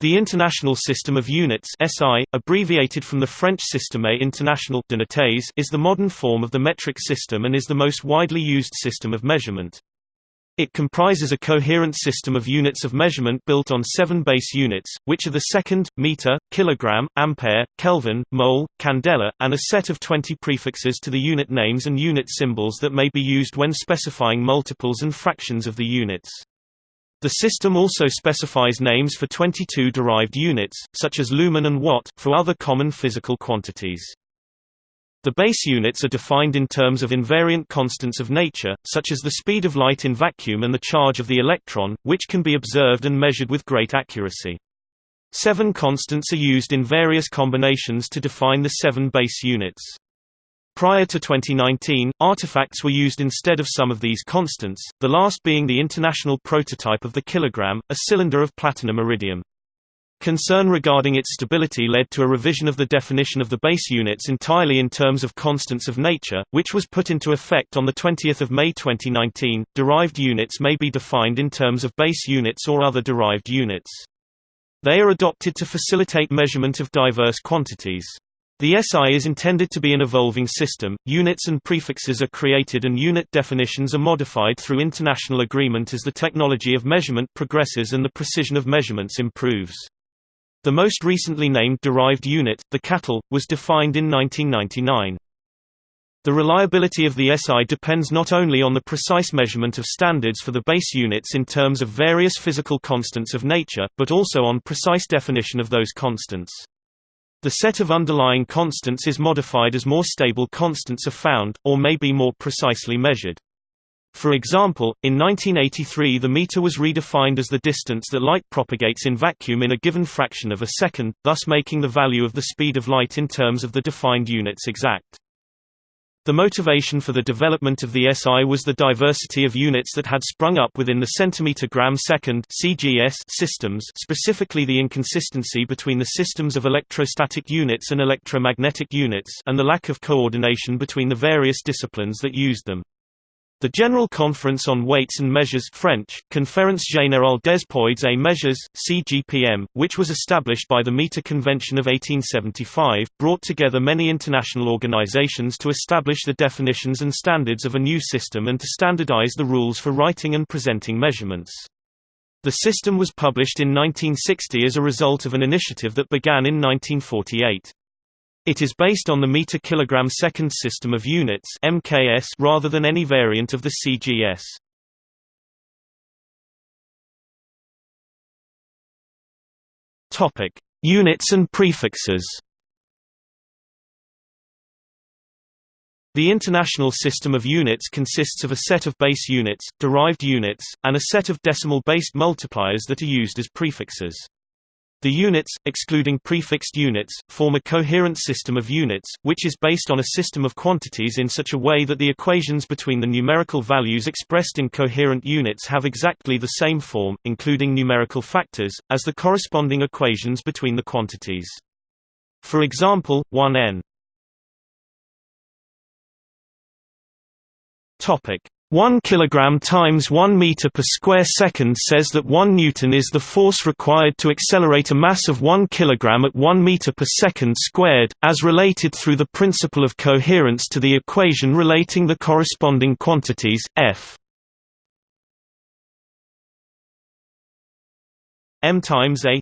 The International System of Units SI, abbreviated from the French Système International d'Unités, is the modern form of the metric system and is the most widely used system of measurement. It comprises a coherent system of units of measurement built on seven base units, which are the second, meter, kilogram, ampere, Kelvin, mole, candela, and a set of 20 prefixes to the unit names and unit symbols that may be used when specifying multiples and fractions of the units. The system also specifies names for 22 derived units, such as lumen and watt, for other common physical quantities. The base units are defined in terms of invariant constants of nature, such as the speed of light in vacuum and the charge of the electron, which can be observed and measured with great accuracy. Seven constants are used in various combinations to define the seven base units. Prior to 2019, artifacts were used instead of some of these constants, the last being the international prototype of the kilogram, a cylinder of platinum iridium. Concern regarding its stability led to a revision of the definition of the base units entirely in terms of constants of nature, which was put into effect on 20 May 2019. Derived units may be defined in terms of base units or other derived units. They are adopted to facilitate measurement of diverse quantities. The SI is intended to be an evolving system, units and prefixes are created and unit definitions are modified through international agreement as the technology of measurement progresses and the precision of measurements improves. The most recently named derived unit, the katal, was defined in 1999. The reliability of the SI depends not only on the precise measurement of standards for the base units in terms of various physical constants of nature, but also on precise definition of those constants. The set of underlying constants is modified as more stable constants are found, or may be more precisely measured. For example, in 1983 the meter was redefined as the distance that light propagates in vacuum in a given fraction of a second, thus making the value of the speed of light in terms of the defined units exact. The motivation for the development of the SI was the diversity of units that had sprung up within the centimeter-gram-second systems, specifically the inconsistency between the systems of electrostatic units and electromagnetic units, and the lack of coordination between the various disciplines that used them. The General Conference on Weights and Measures French, Conférence Générale des Poids et Mesures, CGPM, which was established by the Meter Convention of 1875, brought together many international organizations to establish the definitions and standards of a new system and to standardize the rules for writing and presenting measurements. The system was published in 1960 as a result of an initiative that began in 1948. It is based on the meter kilogram second system of units (MKS) rather than any variant of the CGS. Topic: Units and prefixes. The International System of Units consists of a set of base units, derived units, and a set of decimal-based multipliers that are used as prefixes. The units, excluding prefixed units, form a coherent system of units, which is based on a system of quantities in such a way that the equations between the numerical values expressed in coherent units have exactly the same form, including numerical factors, as the corresponding equations between the quantities. For example, 1n 1 kg times 1 meter per square second says that 1 newton is the force required to accelerate a mass of 1 kg at 1 meter per second squared, as related through the principle of coherence to the equation relating the corresponding quantities, f. M times a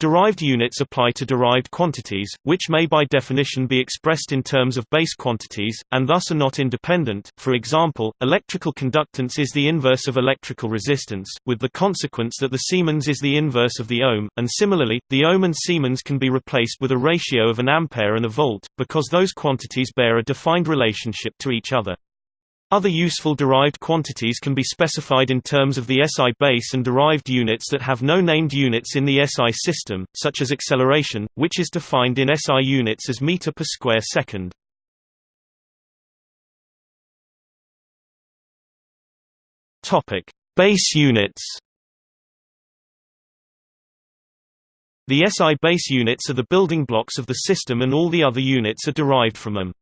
Derived units apply to derived quantities, which may by definition be expressed in terms of base quantities, and thus are not independent. For example, electrical conductance is the inverse of electrical resistance, with the consequence that the Siemens is the inverse of the ohm, and similarly, the ohm and Siemens can be replaced with a ratio of an ampere and a volt, because those quantities bear a defined relationship to each other. Other useful derived quantities can be specified in terms of the SI base and derived units that have no named units in the SI system, such as acceleration, which is defined in SI units as meter per square second. Topic: Base units. The SI base units are the building blocks of the system and all the other units are derived from them.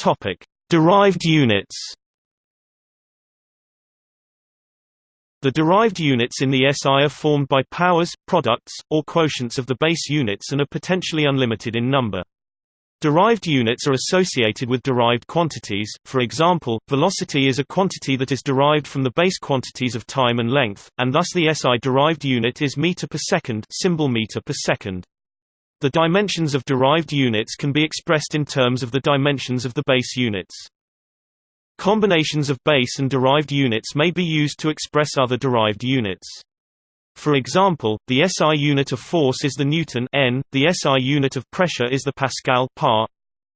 Topic: Derived units. The derived units in the SI are formed by powers, products, or quotients of the base units and are potentially unlimited in number. Derived units are associated with derived quantities, for example, velocity is a quantity that is derived from the base quantities of time and length, and thus the SI derived unit is meter per second symbol meter per second. The dimensions of derived units can be expressed in terms of the dimensions of the base units. Combinations of base and derived units may be used to express other derived units. For example, the SI unit of force is the Newton N, the SI unit of pressure is the Pascal par,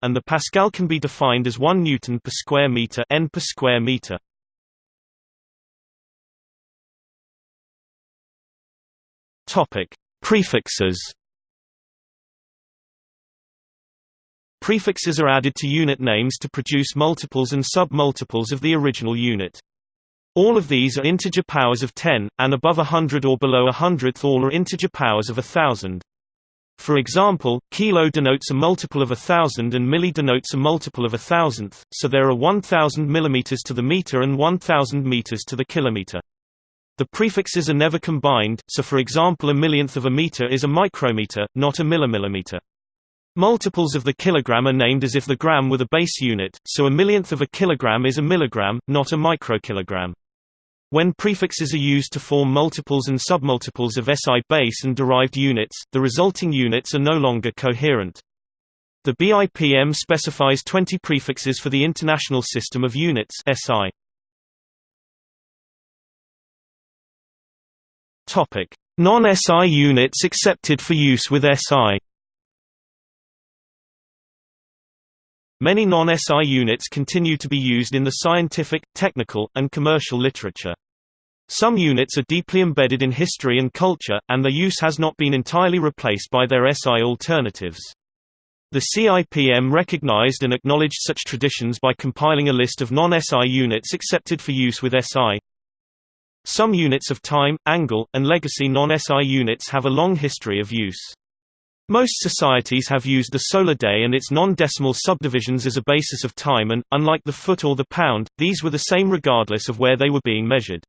and the Pascal can be defined as 1 Newton per square meter N per square meter. Topic: Prefixes. Prefixes are added to unit names to produce multiples and sub-multiples of the original unit. All of these are integer powers of 10, and above a hundred or below a hundredth all are integer powers of a thousand. For example, kilo denotes a multiple of a thousand and milli denotes a multiple of a thousandth, so there are 1000 millimeters to the meter and 1000 meters to the kilometer. The prefixes are never combined, so for example a millionth of a meter is a micrometer, not a millimillimeter. Multiples of the kilogram are named as if the gram were the base unit, so a millionth of a kilogram is a milligram, not a microkilogram. When prefixes are used to form multiples and submultiples of SI base and derived units, the resulting units are no longer coherent. The BIPM specifies 20 prefixes for the International System of Units SI. Non-SI units accepted for use with SI Many non-SI units continue to be used in the scientific, technical, and commercial literature. Some units are deeply embedded in history and culture, and their use has not been entirely replaced by their SI alternatives. The CIPM recognized and acknowledged such traditions by compiling a list of non-SI units accepted for use with SI. Some units of time, angle, and legacy non-SI units have a long history of use. Most societies have used the solar day and its non-decimal subdivisions as a basis of time and, unlike the foot or the pound, these were the same regardless of where they were being measured.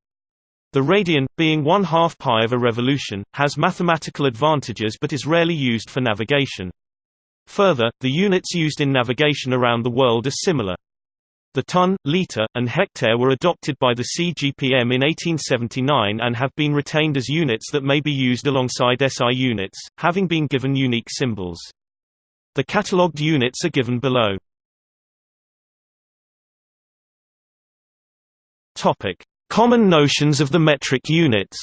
The radian, being one half pi of a revolution, has mathematical advantages but is rarely used for navigation. Further, the units used in navigation around the world are similar. The ton, litre, and hectare were adopted by the CGPM in 1879 and have been retained as units that may be used alongside SI units, having been given unique symbols. The catalogued units are given below. Common notions of the metric units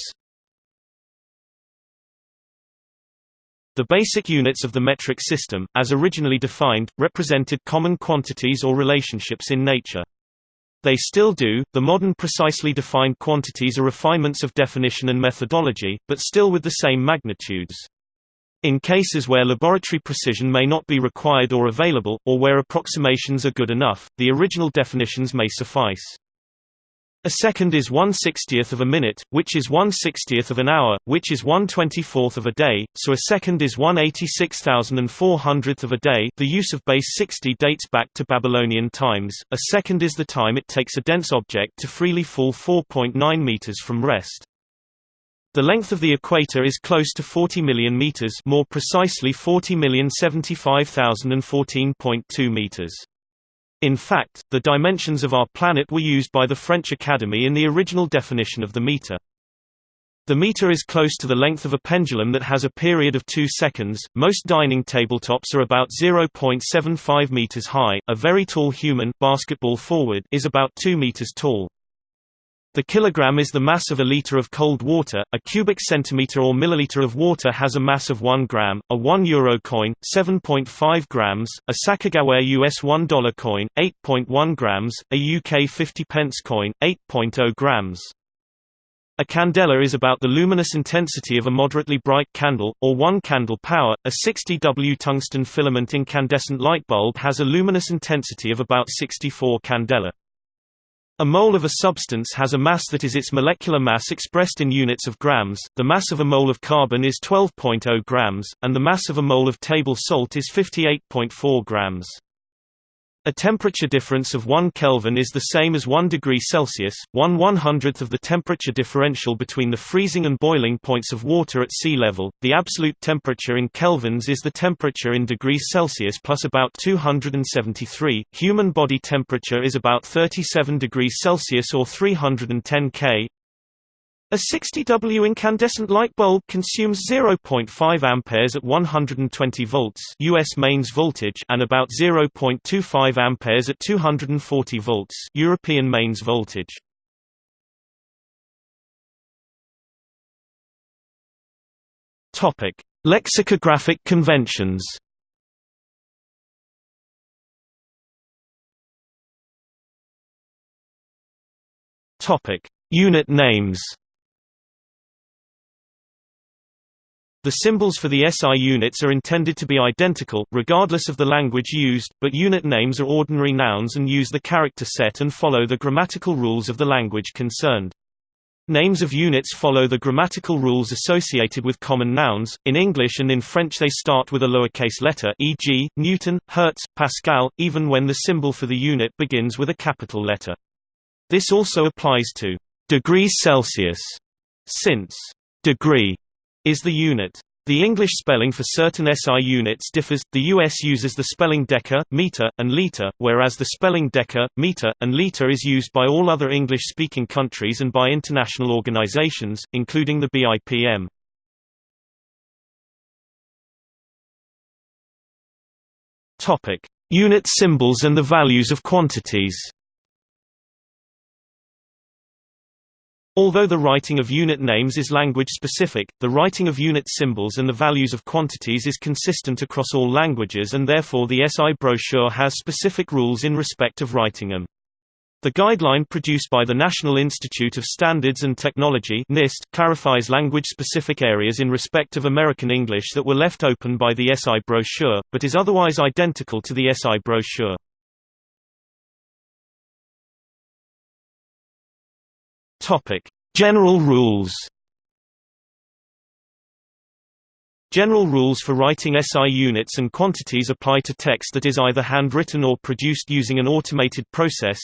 The basic units of the metric system, as originally defined, represented common quantities or relationships in nature. They still do. The modern precisely defined quantities are refinements of definition and methodology, but still with the same magnitudes. In cases where laboratory precision may not be required or available, or where approximations are good enough, the original definitions may suffice. A second is 1 60th of a minute, which is 1 60th of an hour, which is 1 24th of a day, so a second is 1 86,400th of a day the use of base 60 dates back to Babylonian times, a second is the time it takes a dense object to freely fall 4.9 meters from rest. The length of the equator is close to 40 million meters more precisely 40,075,014.2 meters. In fact, the dimensions of our planet were used by the French Academy in the original definition of the meter. The meter is close to the length of a pendulum that has a period of 2 seconds. Most dining tabletops are about 0.75 meters high. A very tall human basketball forward is about 2 meters tall. The kilogram is the mass of a liter of cold water, a cubic centimeter or milliliter of water has a mass of 1 gram, a 1 euro coin, 7.5 grams, a Sacagawea US $1 coin, 8.1 grams, a UK 50 pence coin, 8.0 grams. A candela is about the luminous intensity of a moderately bright candle, or 1 candle power. A 60 W tungsten filament incandescent light bulb has a luminous intensity of about 64 candela. A mole of a substance has a mass that is its molecular mass expressed in units of grams, the mass of a mole of carbon is 12.0 grams, and the mass of a mole of table salt is 58.4 grams. A temperature difference of 1 Kelvin is the same as 1 degree Celsius, 1 100th of the temperature differential between the freezing and boiling points of water at sea level. The absolute temperature in kelvins is the temperature in degrees Celsius plus about 273. Human body temperature is about 37 degrees Celsius or 310 K. A 60W incandescent light bulb consumes 0.5 amperes at 120 volts US mains voltage and about 0.25 amperes at 240 volts European mains voltage. Topic: Lexicographic conventions. Topic: Unit names. The symbols for the SI units are intended to be identical, regardless of the language used, but unit names are ordinary nouns and use the character set and follow the grammatical rules of the language concerned. Names of units follow the grammatical rules associated with common nouns. In English and in French they start with a lowercase letter e.g., Newton, Hertz, Pascal, even when the symbol for the unit begins with a capital letter. This also applies to degrees Celsius, since degree is the unit. The English spelling for certain SI units differs. The US uses the spelling deca, meter, and liter, whereas the spelling deca, meter, and liter is used by all other English-speaking countries and by international organizations, including the BIPM. Topic: Unit symbols and the values of quantities. Although the writing of unit names is language-specific, the writing of unit symbols and the values of quantities is consistent across all languages and therefore the SI brochure has specific rules in respect of writing them. The guideline produced by the National Institute of Standards and Technology NIST clarifies language-specific areas in respect of American English that were left open by the SI brochure, but is otherwise identical to the SI brochure. Topic: General rules. General rules for writing SI units and quantities apply to text that is either handwritten or produced using an automated process.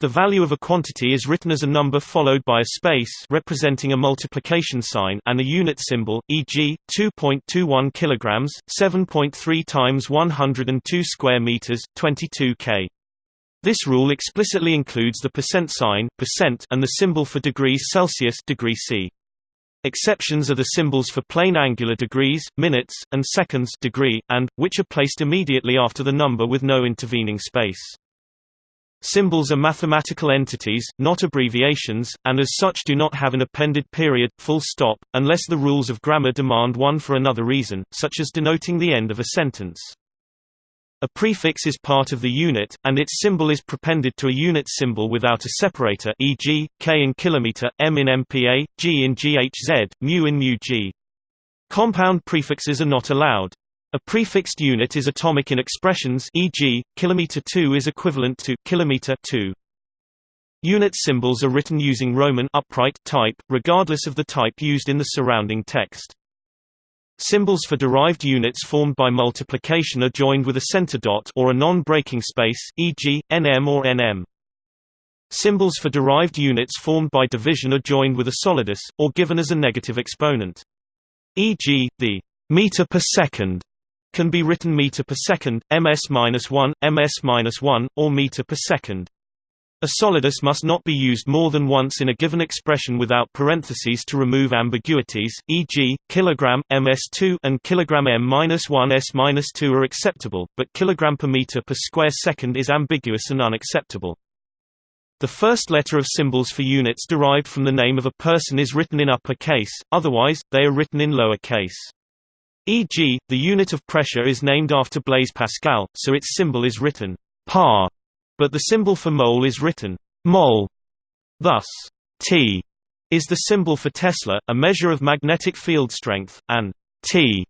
The value of a quantity is written as a number followed by a space representing a multiplication sign and a unit symbol, e.g., 2.21 kilograms, 7.3 times 102 square meters, 22 k. This rule explicitly includes the percent sign percent and the symbol for degrees Celsius degree C. Exceptions are the symbols for plane angular degrees, minutes, and seconds degree, and, which are placed immediately after the number with no intervening space. Symbols are mathematical entities, not abbreviations, and as such do not have an appended period, full stop, unless the rules of grammar demand one for another reason, such as denoting the end of a sentence. A prefix is part of the unit, and its symbol is prepended to a unit symbol without a separator e.g., k in kilometer, m in MPa, g in GHz, mu in mu-g. Compound prefixes are not allowed. A prefixed unit is atomic in expressions e.g., kilometer 2 is equivalent to kilometer 2. Unit symbols are written using Roman upright type, regardless of the type used in the surrounding text. Symbols for derived units formed by multiplication are joined with a center dot or a non-breaking space, e.g., nm or nm. Symbols for derived units formed by division are joined with a solidus, or given as a negative exponent. E.g., the meter per second can be written meter per second, ms-1, ms-1, or meter per second. A solidus must not be used more than once in a given expression without parentheses to remove ambiguities, e.g., kilogram, ms2 and kilogram m-1 s-2 are acceptable, but kilogram per meter per square second is ambiguous and unacceptable. The first letter of symbols for units derived from the name of a person is written in upper case, otherwise, they are written in lower case. E.g., the unit of pressure is named after Blaise Pascal, so its symbol is written par but the symbol for mole is written mol. Thus, T is the symbol for Tesla, a measure of magnetic field strength, and T,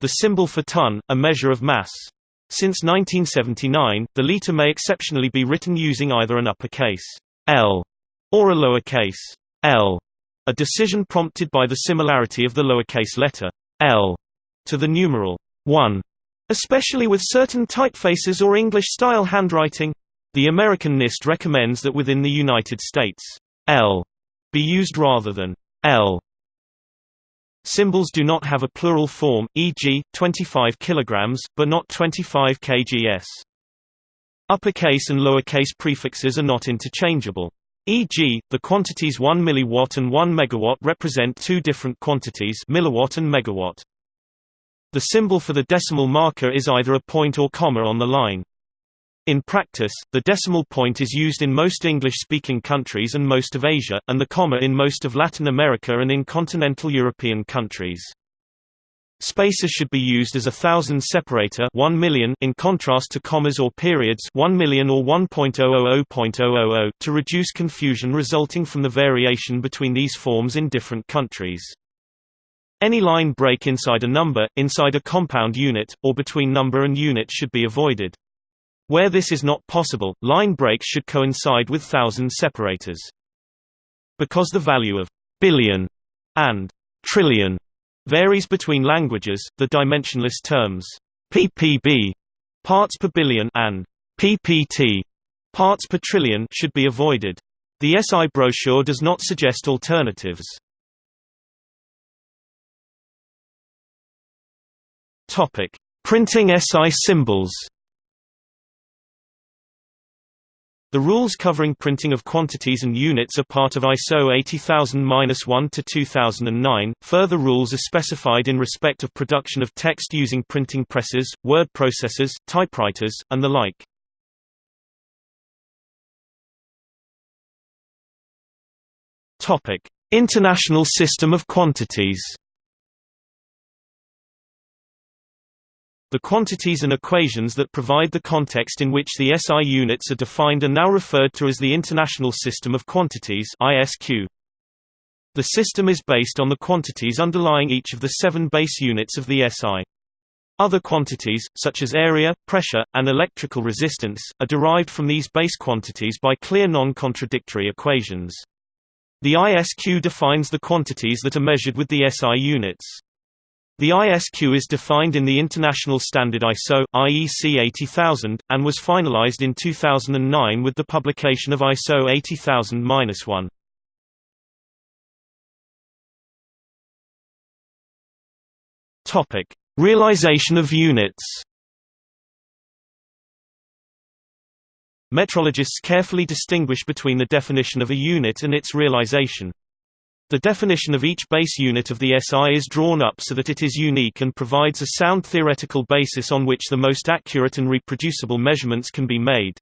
the symbol for ton, a measure of mass. Since 1979, the liter may exceptionally be written using either an uppercase L or a lowercase l, a decision prompted by the similarity of the lowercase letter l to the numeral 1. Especially with certain typefaces or English-style handwriting. The American NIST recommends that within the United States, L be used rather than L. Symbols do not have a plural form, e.g., 25 kg, but not 25 kgs. Uppercase and lowercase prefixes are not interchangeable. E.g., the quantities 1 mW and 1 MW represent two different quantities milliwatt and megawatt. The symbol for the decimal marker is either a point or comma on the line. In practice, the decimal point is used in most English-speaking countries and most of Asia, and the comma in most of Latin America and in continental European countries. Spaces should be used as a thousand separator 1 million in contrast to commas or periods 1 million or 1.000.000 to reduce confusion resulting from the variation between these forms in different countries. Any line break inside a number, inside a compound unit, or between number and unit should be avoided. Where this is not possible, line breaks should coincide with thousand separators. Because the value of billion and trillion varies between languages, the dimensionless terms ppb parts per billion and ppt parts per trillion should be avoided. The SI brochure does not suggest alternatives. Printing SI symbols. The rules covering printing of quantities and units are part of ISO 80000-1 to 2009. Further rules are specified in respect of production of text using printing presses, word processors, typewriters, and the like. Topic: International System of Quantities. The quantities and equations that provide the context in which the SI units are defined are now referred to as the International System of Quantities ISQ. The system is based on the quantities underlying each of the seven base units of the SI. Other quantities, such as area, pressure, and electrical resistance, are derived from these base quantities by clear non-contradictory equations. The ISQ defines the quantities that are measured with the SI units. The ISQ is defined in the international standard ISO, IEC 80000, and was finalized in 2009 with the publication of ISO 80000-1. Topic: Realization of units. Metrologists carefully distinguish between the definition of a unit and its realization. The definition of each base unit of the SI is drawn up so that it is unique and provides a sound theoretical basis on which the most accurate and reproducible measurements can be made.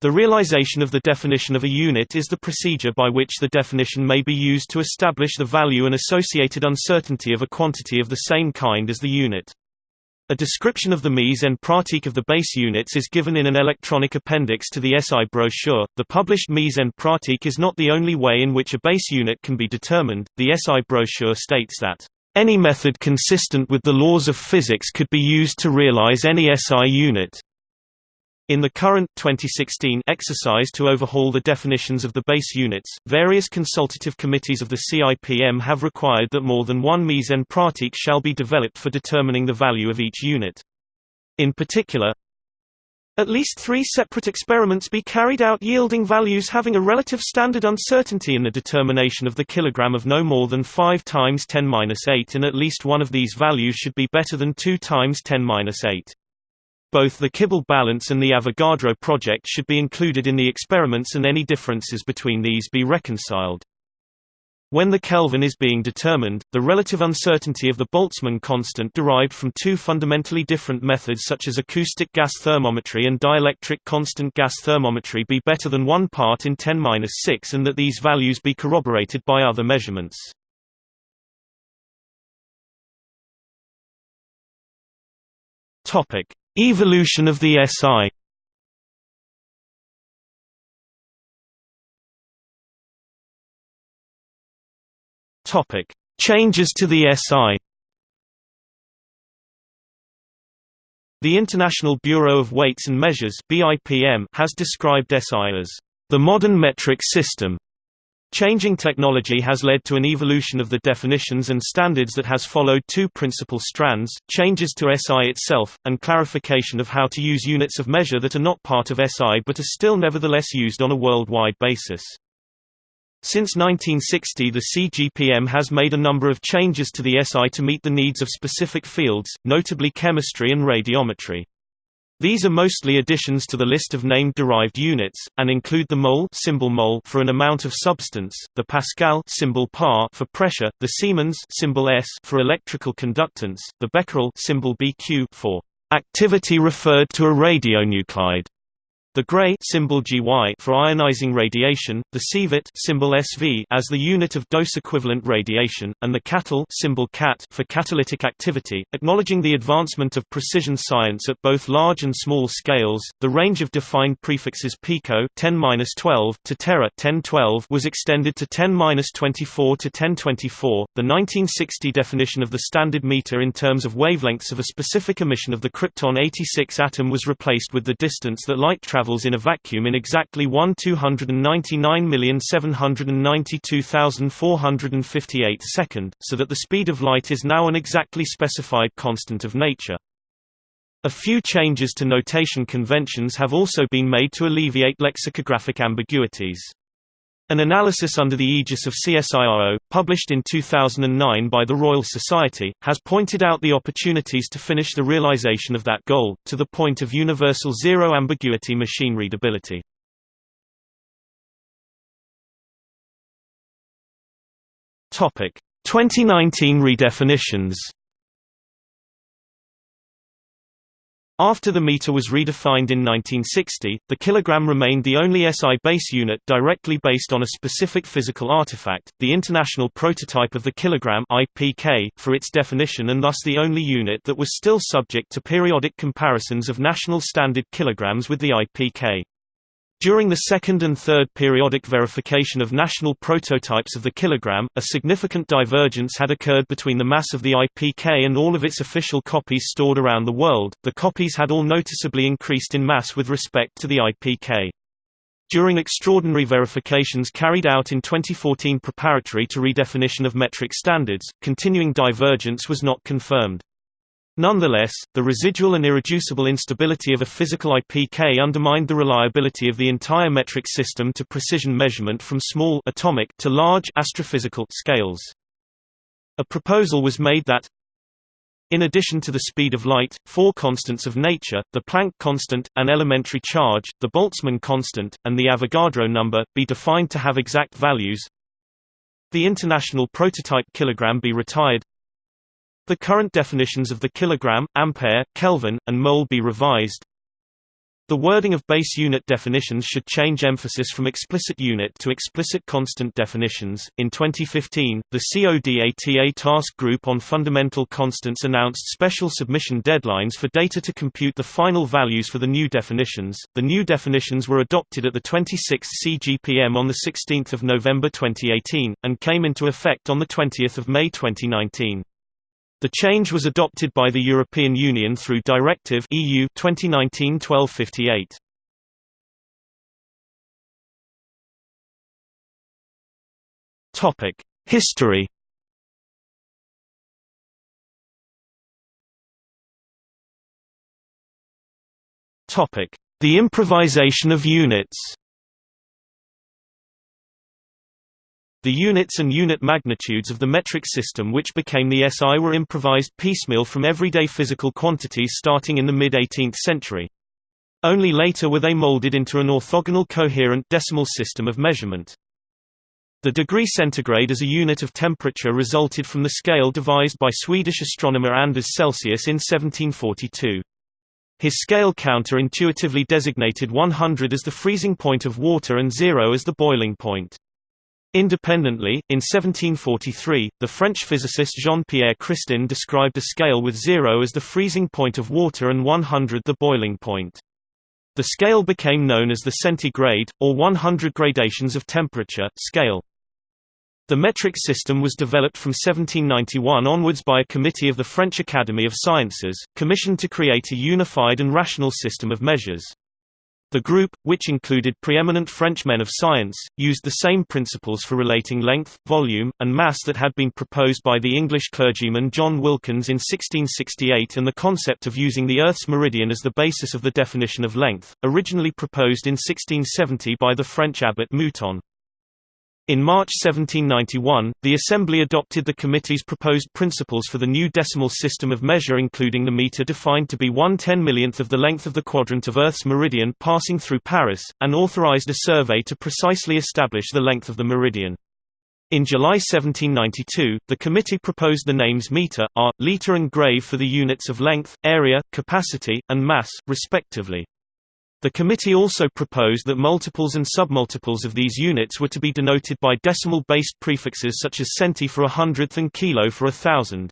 The realization of the definition of a unit is the procedure by which the definition may be used to establish the value and associated uncertainty of a quantity of the same kind as the unit. A description of the mise en pratique of the base units is given in an electronic appendix to the SI brochure. The published mise en pratique is not the only way in which a base unit can be determined. The SI brochure states that any method consistent with the laws of physics could be used to realize any SI unit. In the current 2016 exercise to overhaul the definitions of the base units, various consultative committees of the CIPM have required that more than one mise en pratique shall be developed for determining the value of each unit. In particular, at least three separate experiments be carried out yielding values having a relative standard uncertainty in the determination of the kilogram of no more than 5 times 10^-8 and at least one of these values should be better than 2 times 10^-8. Both the Kibble balance and the Avogadro project should be included in the experiments and any differences between these be reconciled. When the Kelvin is being determined, the relative uncertainty of the Boltzmann constant derived from two fundamentally different methods such as acoustic gas thermometry and dielectric constant gas thermometry be better than 1 part in 10-6 and that these values be corroborated by other measurements. Topic: Evolution of the SI Topic: Changes to the SI. The International Bureau of Weights and Measures (BIPM) has described SI as the modern metric system Changing technology has led to an evolution of the definitions and standards that has followed two principal strands, changes to SI itself, and clarification of how to use units of measure that are not part of SI but are still nevertheless used on a worldwide basis. Since 1960 the CGPM has made a number of changes to the SI to meet the needs of specific fields, notably chemistry and radiometry. These are mostly additions to the list of named derived units, and include the mole, symbol mole for an amount of substance, the pascal symbol par for pressure, the Siemens symbol S for electrical conductance, the becquerel symbol BQ for activity referred to a radionuclide, the Gray symbol GY for ionizing radiation, the sievert symbol SV as the unit of dose equivalent radiation, and the katal symbol CAT for catalytic activity. Acknowledging the advancement of precision science at both large and small scales, the range of defined prefixes pico 10-12 to tera 1012 was extended to 10-24 to 1024. The 1960 definition of the standard meter in terms of wavelengths of a specific emission of the krypton 86 atom was replaced with the distance that light travels in a vacuum in exactly 1 299,792,458 second, so that the speed of light is now an exactly specified constant of nature. A few changes to notation conventions have also been made to alleviate lexicographic ambiguities. An analysis under the aegis of CSIRO, published in 2009 by the Royal Society, has pointed out the opportunities to finish the realization of that goal, to the point of universal zero-ambiguity machine readability. Topic: 2019 redefinitions. After the meter was redefined in 1960, the kilogram remained the only SI base unit directly based on a specific physical artifact, the International Prototype of the Kilogram (IPK) for its definition and thus the only unit that was still subject to periodic comparisons of national standard kilograms with the IPK. During the second and third periodic verification of national prototypes of the kilogram, a significant divergence had occurred between the mass of the IPK and all of its official copies stored around the world. The copies had all noticeably increased in mass with respect to the IPK. During extraordinary verifications carried out in 2014 preparatory to redefinition of metric standards, continuing divergence was not confirmed. Nonetheless, the residual and irreducible instability of a physical IPK undermined the reliability of the entire metric system to precision measurement from small atomic to large astrophysical scales. A proposal was made that in addition to the speed of light, four constants of nature, the Planck constant, an elementary charge, the Boltzmann constant, and the Avogadro number, be defined to have exact values. The international prototype kilogram be retired. The current definitions of the kilogram, ampere, Kelvin, and mole be revised. The wording of base unit definitions should change emphasis from explicit unit to explicit constant definitions. In 2015, the CODATA Task Group on Fundamental Constants announced special submission deadlines for data to compute the final values for the new definitions. The new definitions were adopted at the 26th CGPM on the 16th of November 2018 and came into effect on the 20th of May 2019. The change was adopted by the European Union through Directive EU 2019-1258. Topic: History. Topic: The improvisation of units. The units and unit magnitudes of the metric system which became the SI were improvised piecemeal from everyday physical quantities starting in the mid-18th century. Only later were they molded into an orthogonal coherent decimal system of measurement. The degree centigrade as a unit of temperature resulted from the scale devised by Swedish astronomer Anders Celsius in 1742. His scale counter intuitively designated 100 as the freezing point of water and 0 as the boiling point. Independently, in 1743, the French physicist Jean-Pierre Christin described a scale with zero as the freezing point of water and 100 the boiling point. The scale became known as the centigrade, or 100 gradations of temperature, scale. The metric system was developed from 1791 onwards by a committee of the French Academy of Sciences, commissioned to create a unified and rational system of measures. The group, which included preeminent French men of science, used the same principles for relating length, volume, and mass that had been proposed by the English clergyman John Wilkins in 1668 and the concept of using the Earth's meridian as the basis of the definition of length, originally proposed in 1670 by the French abbot Mouton. In March 1791, the Assembly adopted the committee's proposed principles for the new decimal system of measure including the meter defined to be one ten-millionth of the length of the quadrant of Earth's meridian passing through Paris, and authorized a survey to precisely establish the length of the meridian. In July 1792, the committee proposed the names meter, ar, liter and grave for the units of length, area, capacity, and mass, respectively. The committee also proposed that multiples and submultiples of these units were to be denoted by decimal-based prefixes such as centi for a hundredth and kilo for a thousand.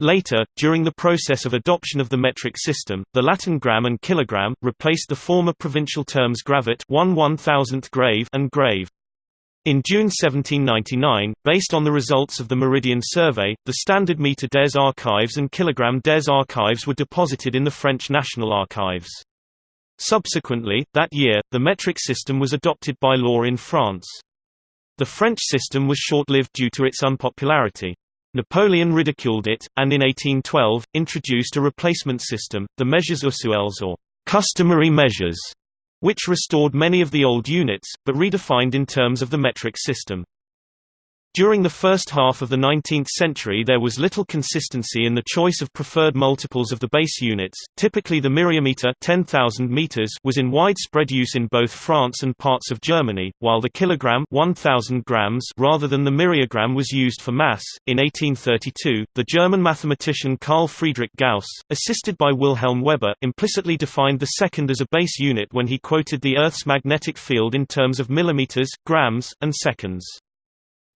Later, during the process of adoption of the metric system, the Latin gram and kilogram, replaced the former provincial terms gravet 1 1000th grave and grave. In June 1799, based on the results of the Meridian Survey, the standard meter des archives and kilogram des archives were deposited in the French National Archives. Subsequently, that year, the metric system was adopted by law in France. The French system was short-lived due to its unpopularity. Napoleon ridiculed it, and in 1812, introduced a replacement system, the mesures usuelles or customary measures, which restored many of the old units, but redefined in terms of the metric system. During the first half of the 19th century there was little consistency in the choice of preferred multiples of the base units. Typically the myriameter 10,000 meters was in widespread use in both France and parts of Germany, while the kilogram 1000 grams rather than the myriagram was used for mass. In 1832, the German mathematician Carl Friedrich Gauss, assisted by Wilhelm Weber, implicitly defined the second as a base unit when he quoted the Earth's magnetic field in terms of millimeters, grams, and seconds.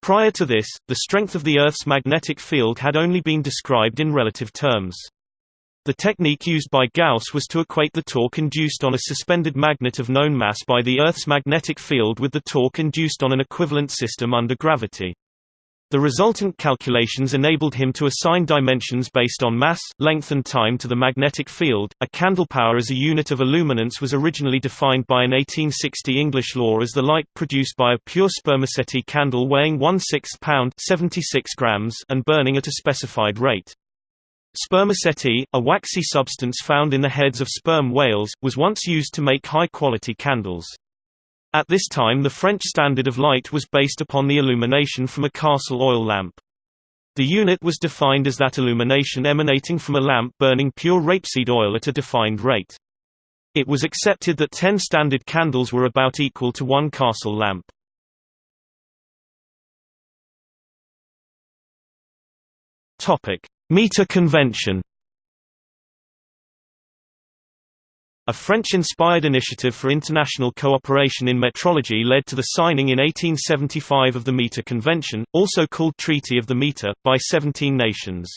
Prior to this, the strength of the Earth's magnetic field had only been described in relative terms. The technique used by Gauss was to equate the torque induced on a suspended magnet of known mass by the Earth's magnetic field with the torque induced on an equivalent system under gravity. The resultant calculations enabled him to assign dimensions based on mass, length and time to the magnetic field. A candle power as a unit of illuminance was originally defined by an 1860 English law as the light produced by a pure spermaceti candle weighing 1 6 pound 76 grams and burning at a specified rate. Spermaceti, a waxy substance found in the heads of sperm whales, was once used to make high-quality candles. At this time the French standard of light was based upon the illumination from a Carcel oil lamp. The unit was defined as that illumination emanating from a lamp burning pure rapeseed oil at a defined rate. It was accepted that 10 standard candles were about equal to one Carcel lamp. Meter convention A French-inspired initiative for international cooperation in metrology led to the signing in 1875 of the Meter Convention, also called Treaty of the Meter, by 17 nations.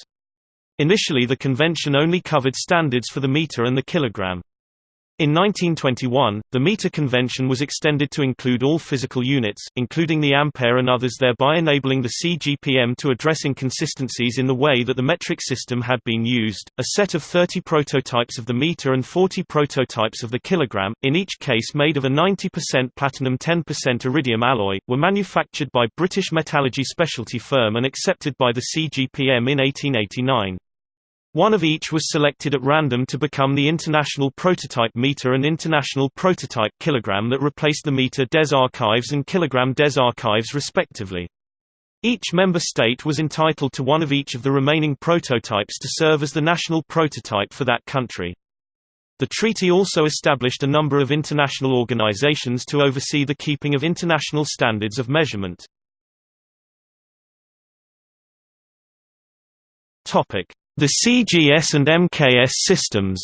Initially the convention only covered standards for the meter and the kilogram. In 1921, the meter convention was extended to include all physical units, including the ampere and others thereby enabling the CGPM to address inconsistencies in the way that the metric system had been used. A set of 30 prototypes of the meter and 40 prototypes of the kilogram, in each case made of a 90% platinum 10% iridium alloy, were manufactured by British metallurgy specialty firm and accepted by the CGPM in 1889. One of each was selected at random to become the International Prototype Meter and International Prototype Kilogram that replaced the Meter des Archives and Kilogram des Archives respectively. Each member state was entitled to one of each of the remaining prototypes to serve as the national prototype for that country. The treaty also established a number of international organizations to oversee the keeping of international standards of measurement. The CGS and MKS systems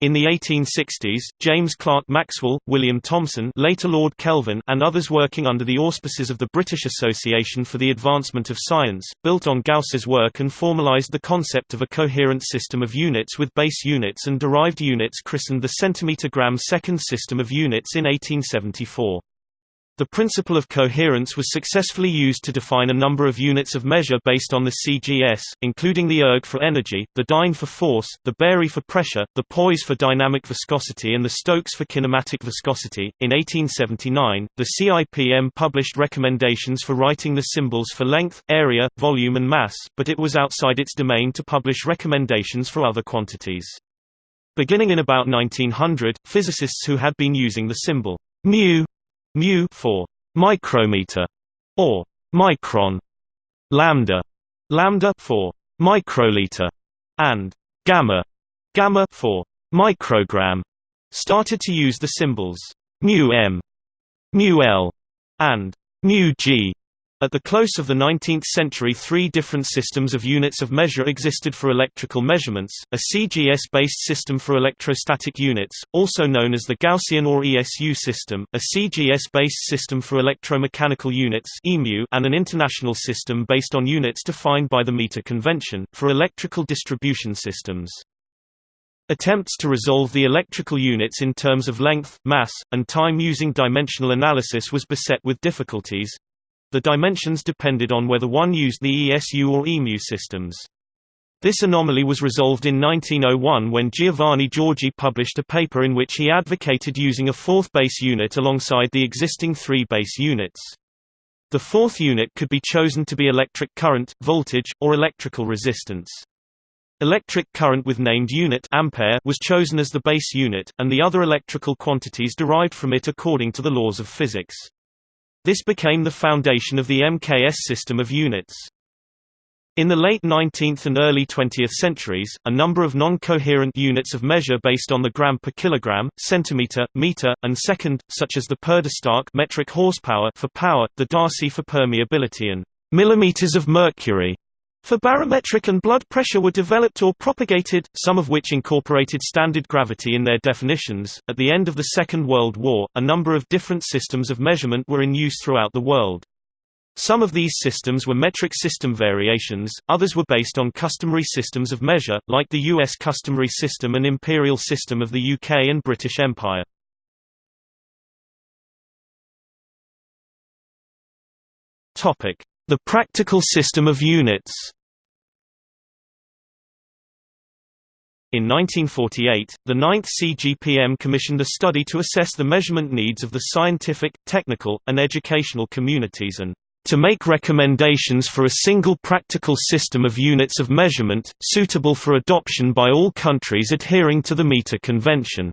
In the 1860s, James Clerk Maxwell, William Thomson later Lord Kelvin and others working under the auspices of the British Association for the Advancement of Science, built on Gauss's work and formalized the concept of a coherent system of units with base units and derived units christened the centimeter-gram second system of units in 1874. The principle of coherence was successfully used to define a number of units of measure based on the CGS, including the erg for energy, the dyne for force, the barye for pressure, the poise for dynamic viscosity and the Stokes for kinematic viscosity. In 1879, the CIPM published recommendations for writing the symbols for length, area, volume and mass, but it was outside its domain to publish recommendations for other quantities. Beginning in about 1900, physicists who had been using the symbol mu mu for micrometer or micron, lambda lambda for microliter, and gamma gamma for microgram, started to use the symbols mu m, mu l, and mu g at the close of the 19th century three different systems of units of measure existed for electrical measurements, a CGS-based system for electrostatic units, also known as the Gaussian or ESU system, a CGS-based system for electromechanical units and an international system based on units defined by the meter convention, for electrical distribution systems. Attempts to resolve the electrical units in terms of length, mass, and time using dimensional analysis was beset with difficulties, the dimensions depended on whether one used the ESU or EMU systems. This anomaly was resolved in 1901 when Giovanni Giorgi published a paper in which he advocated using a fourth base unit alongside the existing three base units. The fourth unit could be chosen to be electric current, voltage, or electrical resistance. Electric current with named unit ampere was chosen as the base unit, and the other electrical quantities derived from it according to the laws of physics. This became the foundation of the MKS system of units. In the late 19th and early 20th centuries, a number of non-coherent units of measure based on the gram per kilogram, centimeter, meter, and second, such as the Pferdestärke metric horsepower for power, the Darcy for permeability and millimeters of mercury for barometric and blood pressure were developed or propagated, some of which incorporated standard gravity in their definitions. At the end of the Second World War, a number of different systems of measurement were in use throughout the world. Some of these systems were metric system variations, others were based on customary systems of measure, like the US customary system and imperial system of the UK and British Empire. Topic: the practical system of units In 1948, the 9th CGPM commissioned a study to assess the measurement needs of the scientific, technical, and educational communities and to make recommendations for a single practical system of units of measurement, suitable for adoption by all countries adhering to the meter convention.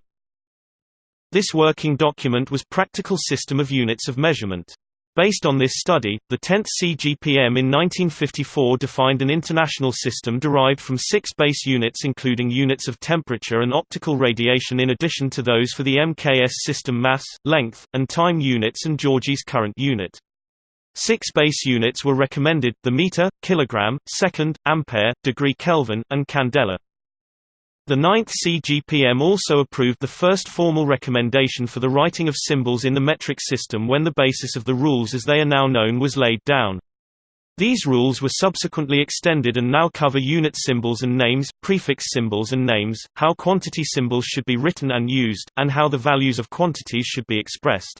This working document was Practical System of Units of Measurement. Based on this study, the 10th CGPM in 1954 defined an international system derived from six base units including units of temperature and optical radiation in addition to those for the MKS system mass, length, and time units and Giorgi's current unit. Six base units were recommended, the meter, kilogram, second, ampere, degree Kelvin, and candela. The 9th CGPM also approved the first formal recommendation for the writing of symbols in the metric system when the basis of the rules as they are now known was laid down. These rules were subsequently extended and now cover unit symbols and names, prefix symbols and names, how quantity symbols should be written and used, and how the values of quantities should be expressed.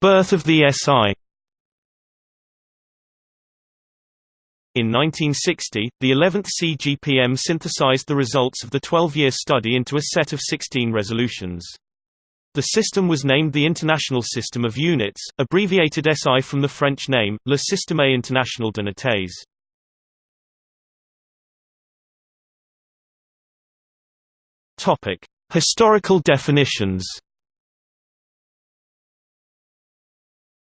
Birth of the SI In 1960, the 11th CGPM synthesized the results of the 12-year study into a set of 16 resolutions. The system was named the International System of Units, abbreviated SI from the French name, Le Système International de d'Unités. Historical definitions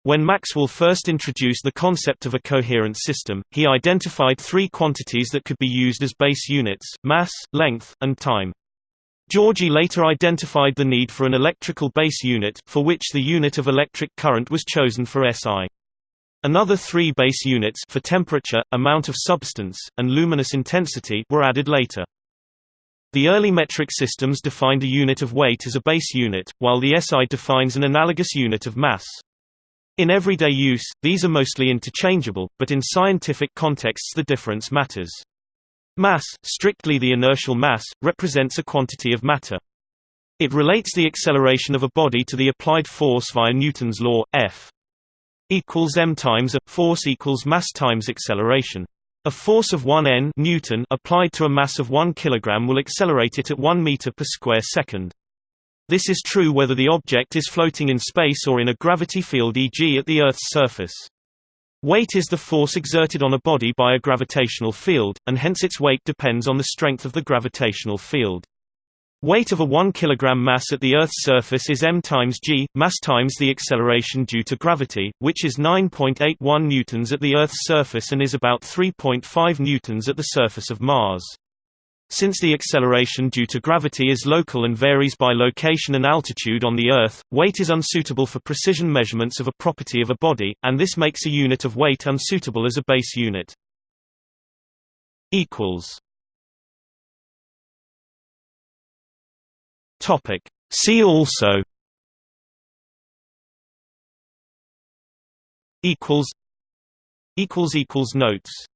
When Maxwell first introduced the concept of a coherent system, he identified three quantities that could be used as base units, mass, length, and time. Giorgi later identified the need for an electrical base unit, for which the unit of electric current was chosen for SI. Another three base units for temperature, amount of substance, and luminous intensity were added later. The early metric systems defined a unit of weight as a base unit, while the SI defines an analogous unit of mass. In everyday use, these are mostly interchangeable, but in scientific contexts the difference matters. Mass, strictly the inertial mass, represents a quantity of matter. It relates the acceleration of a body to the applied force via Newton's law, F equals m times a, force equals mass times acceleration. A force of 1 n Newton applied to a mass of 1 kg will accelerate it at 1 meter per square second. This is true whether the object is floating in space or in a gravity field e.g. at the Earth's surface. Weight is the force exerted on a body by a gravitational field, and hence its weight depends on the strength of the gravitational field. Weight of a 1 kg mass at the Earth's surface is m times g, mass times the acceleration due to gravity, which is 9.81 newtons at the Earth's surface and is about 3.5 newtons at the surface of Mars. Since the acceleration due to gravity is local and varies by location and altitude on the Earth, weight is unsuitable for precision measurements of a property of a body, and this makes a unit of weight unsuitable as a base unit. See also. Notes